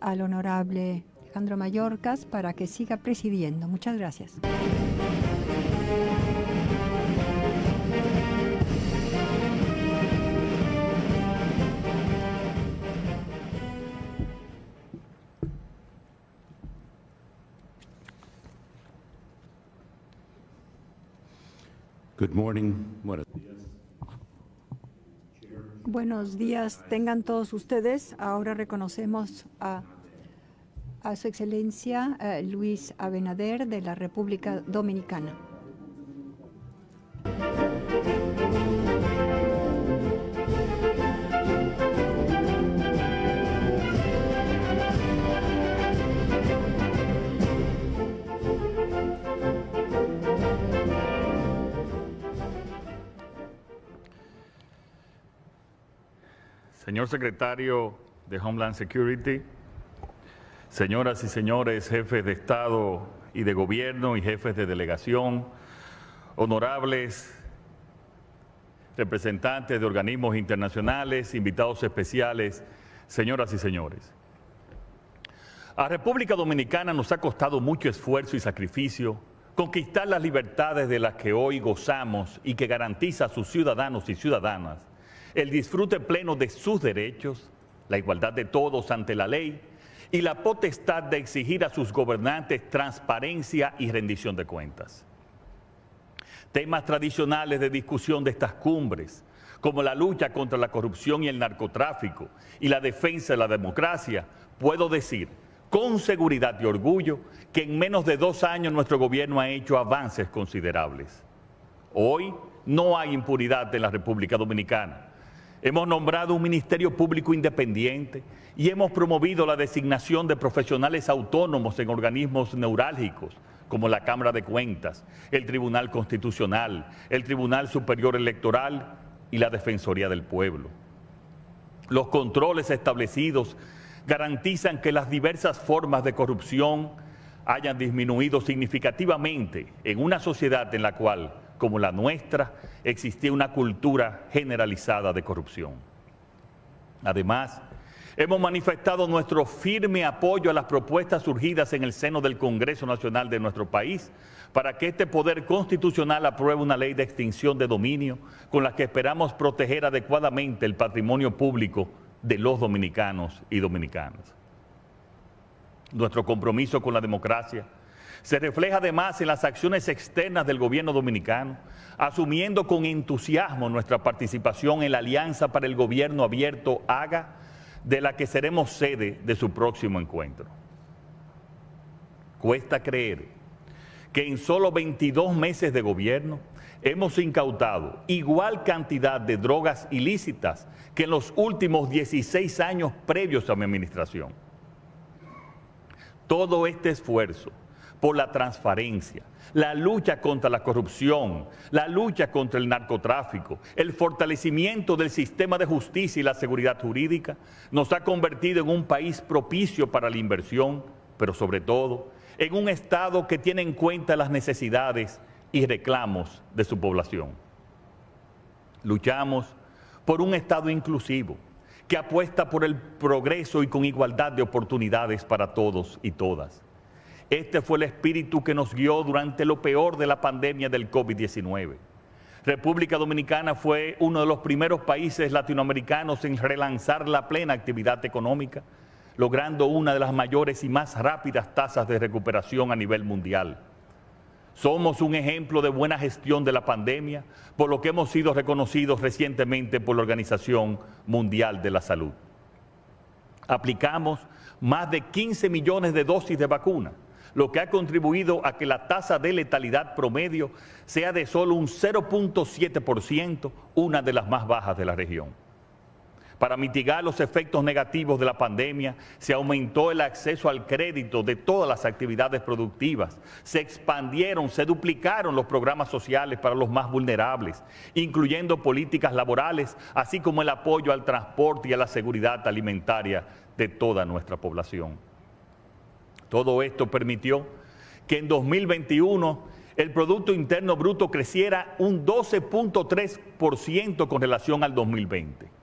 al honorable Alejandro Mayorkas para que siga presidiendo. Muchas gracias. Good morning. Buenos días. Buenos días, tengan todos ustedes. Ahora reconocemos a, a Su Excelencia eh, Luis Abinader de la República Dominicana. Señor secretario de Homeland Security, señoras y señores jefes de Estado y de Gobierno y jefes de delegación, honorables representantes de organismos internacionales, invitados especiales, señoras y señores. A República Dominicana nos ha costado mucho esfuerzo y sacrificio conquistar las libertades de las que hoy gozamos y que garantiza a sus ciudadanos y ciudadanas el disfrute pleno de sus derechos, la igualdad de todos ante la ley y la potestad de exigir a sus gobernantes transparencia y rendición de cuentas. Temas tradicionales de discusión de estas cumbres, como la lucha contra la corrupción y el narcotráfico y la defensa de la democracia, puedo decir con seguridad y orgullo que en menos de dos años nuestro gobierno ha hecho avances considerables. Hoy no hay impunidad en la República Dominicana Hemos nombrado un Ministerio Público Independiente y hemos promovido la designación de profesionales autónomos en organismos neurálgicos como la Cámara de Cuentas, el Tribunal Constitucional, el Tribunal Superior Electoral y la Defensoría del Pueblo. Los controles establecidos garantizan que las diversas formas de corrupción hayan disminuido significativamente en una sociedad en la cual como la nuestra, existía una cultura generalizada de corrupción. Además, hemos manifestado nuestro firme apoyo a las propuestas surgidas en el seno del Congreso Nacional de nuestro país para que este poder constitucional apruebe una ley de extinción de dominio con la que esperamos proteger adecuadamente el patrimonio público de los dominicanos y dominicanas. Nuestro compromiso con la democracia se refleja además en las acciones externas del gobierno dominicano, asumiendo con entusiasmo nuestra participación en la Alianza para el Gobierno Abierto AGA, de la que seremos sede de su próximo encuentro. Cuesta creer que en solo 22 meses de gobierno hemos incautado igual cantidad de drogas ilícitas que en los últimos 16 años previos a mi administración. Todo este esfuerzo por la transparencia, la lucha contra la corrupción, la lucha contra el narcotráfico, el fortalecimiento del sistema de justicia y la seguridad jurídica, nos ha convertido en un país propicio para la inversión, pero sobre todo en un Estado que tiene en cuenta las necesidades y reclamos de su población. Luchamos por un Estado inclusivo, que apuesta por el progreso y con igualdad de oportunidades para todos y todas este fue el espíritu que nos guió durante lo peor de la pandemia del COVID-19. República Dominicana fue uno de los primeros países latinoamericanos en relanzar la plena actividad económica, logrando una de las mayores y más rápidas tasas de recuperación a nivel mundial. Somos un ejemplo de buena gestión de la pandemia, por lo que hemos sido reconocidos recientemente por la Organización Mundial de la Salud. Aplicamos más de 15 millones de dosis de vacuna lo que ha contribuido a que la tasa de letalidad promedio sea de solo un 0.7%, una de las más bajas de la región. Para mitigar los efectos negativos de la pandemia, se aumentó el acceso al crédito de todas las actividades productivas, se expandieron, se duplicaron los programas sociales para los más vulnerables, incluyendo políticas laborales, así como el apoyo al transporte y a la seguridad alimentaria de toda nuestra población. Todo esto permitió que en 2021 el Producto Interno Bruto creciera un 12.3% con relación al 2020.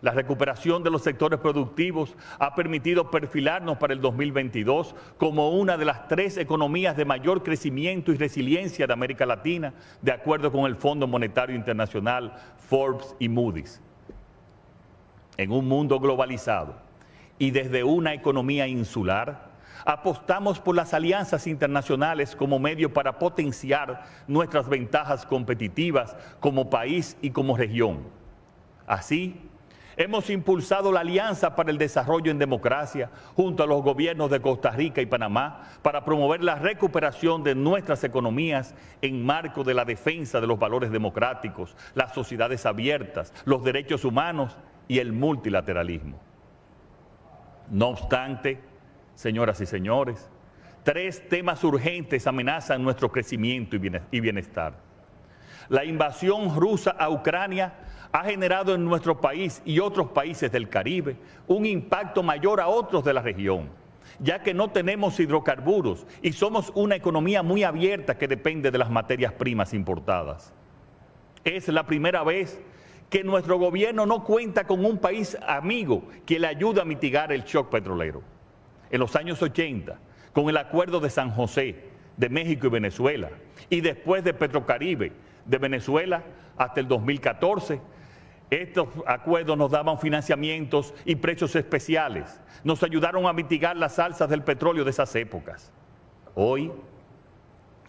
La recuperación de los sectores productivos ha permitido perfilarnos para el 2022 como una de las tres economías de mayor crecimiento y resiliencia de América Latina, de acuerdo con el Fondo Monetario Internacional, Forbes y Moody's. En un mundo globalizado y desde una economía insular, apostamos por las alianzas internacionales como medio para potenciar nuestras ventajas competitivas como país y como región. Así, Hemos impulsado la Alianza para el Desarrollo en Democracia junto a los gobiernos de Costa Rica y Panamá para promover la recuperación de nuestras economías en marco de la defensa de los valores democráticos, las sociedades abiertas, los derechos humanos y el multilateralismo. No obstante, señoras y señores, tres temas urgentes amenazan nuestro crecimiento y bienestar. La invasión rusa a Ucrania ha generado en nuestro país y otros países del Caribe un impacto mayor a otros de la región, ya que no tenemos hidrocarburos y somos una economía muy abierta que depende de las materias primas importadas. Es la primera vez que nuestro gobierno no cuenta con un país amigo que le ayude a mitigar el shock petrolero. En los años 80, con el acuerdo de San José, de México y Venezuela, y después de Petrocaribe, de Venezuela, hasta el 2014, estos acuerdos nos daban financiamientos y precios especiales. Nos ayudaron a mitigar las alzas del petróleo de esas épocas. Hoy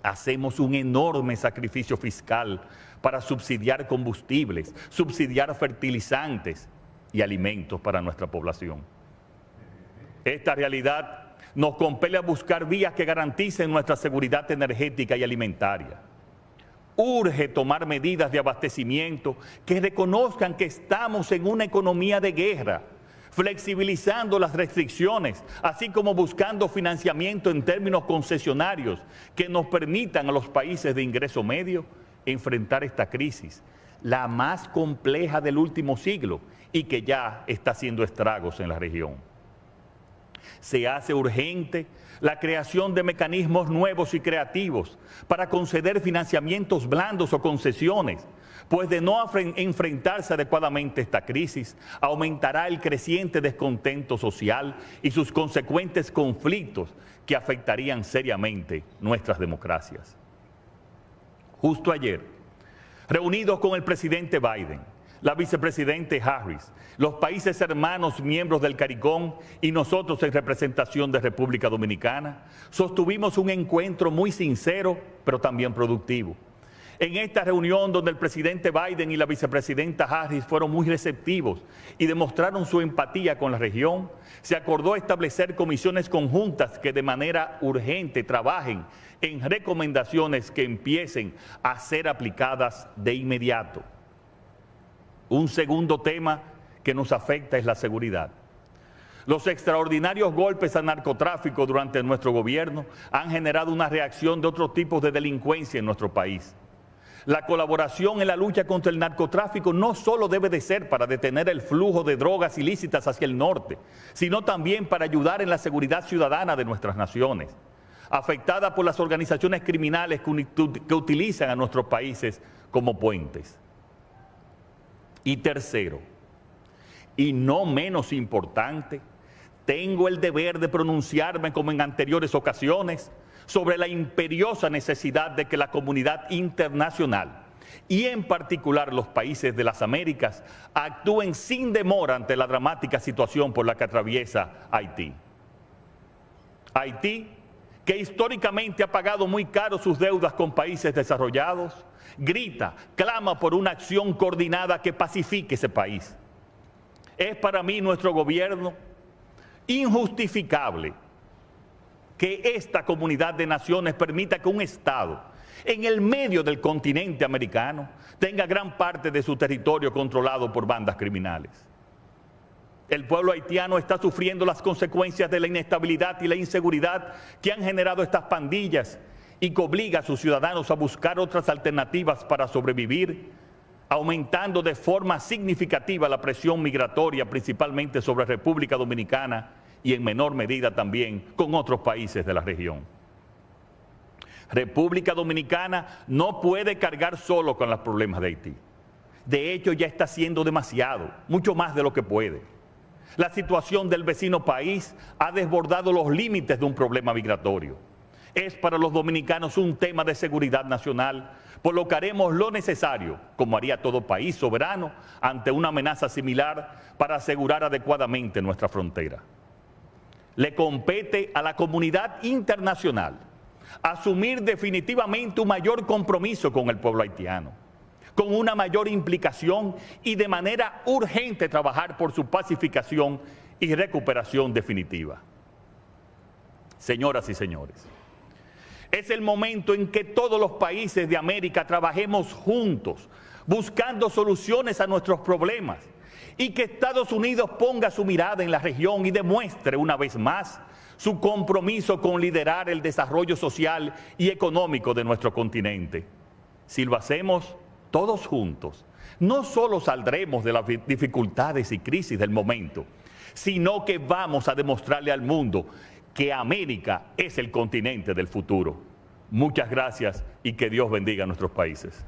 hacemos un enorme sacrificio fiscal para subsidiar combustibles, subsidiar fertilizantes y alimentos para nuestra población. Esta realidad nos compele a buscar vías que garanticen nuestra seguridad energética y alimentaria urge tomar medidas de abastecimiento que reconozcan que estamos en una economía de guerra, flexibilizando las restricciones, así como buscando financiamiento en términos concesionarios que nos permitan a los países de ingreso medio enfrentar esta crisis, la más compleja del último siglo y que ya está haciendo estragos en la región. Se hace urgente la creación de mecanismos nuevos y creativos para conceder financiamientos blandos o concesiones, pues de no enfrentarse adecuadamente esta crisis, aumentará el creciente descontento social y sus consecuentes conflictos que afectarían seriamente nuestras democracias. Justo ayer, reunidos con el presidente Biden, la vicepresidente Harris, los países hermanos miembros del CARICOM y nosotros en representación de República Dominicana, sostuvimos un encuentro muy sincero, pero también productivo. En esta reunión donde el presidente Biden y la vicepresidenta Harris fueron muy receptivos y demostraron su empatía con la región, se acordó establecer comisiones conjuntas que de manera urgente trabajen en recomendaciones que empiecen a ser aplicadas de inmediato. Un segundo tema que nos afecta es la seguridad. Los extraordinarios golpes al narcotráfico durante nuestro gobierno han generado una reacción de otros tipos de delincuencia en nuestro país. La colaboración en la lucha contra el narcotráfico no solo debe de ser para detener el flujo de drogas ilícitas hacia el norte, sino también para ayudar en la seguridad ciudadana de nuestras naciones, afectada por las organizaciones criminales que utilizan a nuestros países como puentes. Y tercero, y no menos importante, tengo el deber de pronunciarme como en anteriores ocasiones sobre la imperiosa necesidad de que la comunidad internacional y en particular los países de las Américas actúen sin demora ante la dramática situación por la que atraviesa Haití. Haití, que históricamente ha pagado muy caro sus deudas con países desarrollados, grita, clama por una acción coordinada que pacifique ese país. Es para mí nuestro gobierno injustificable que esta comunidad de naciones permita que un Estado en el medio del continente americano tenga gran parte de su territorio controlado por bandas criminales. El pueblo haitiano está sufriendo las consecuencias de la inestabilidad y la inseguridad que han generado estas pandillas y que obliga a sus ciudadanos a buscar otras alternativas para sobrevivir, aumentando de forma significativa la presión migratoria, principalmente sobre República Dominicana y en menor medida también con otros países de la región. República Dominicana no puede cargar solo con los problemas de Haití. De hecho, ya está haciendo demasiado, mucho más de lo que puede. La situación del vecino país ha desbordado los límites de un problema migratorio. Es para los dominicanos un tema de seguridad nacional, por lo necesario, como haría todo país soberano, ante una amenaza similar para asegurar adecuadamente nuestra frontera. Le compete a la comunidad internacional asumir definitivamente un mayor compromiso con el pueblo haitiano, con una mayor implicación y de manera urgente trabajar por su pacificación y recuperación definitiva. Señoras y señores, es el momento en que todos los países de América trabajemos juntos, buscando soluciones a nuestros problemas y que Estados Unidos ponga su mirada en la región y demuestre una vez más su compromiso con liderar el desarrollo social y económico de nuestro continente. Si lo hacemos todos juntos, no solo saldremos de las dificultades y crisis del momento, sino que vamos a demostrarle al mundo que América es el continente del futuro. Muchas gracias y que Dios bendiga a nuestros países.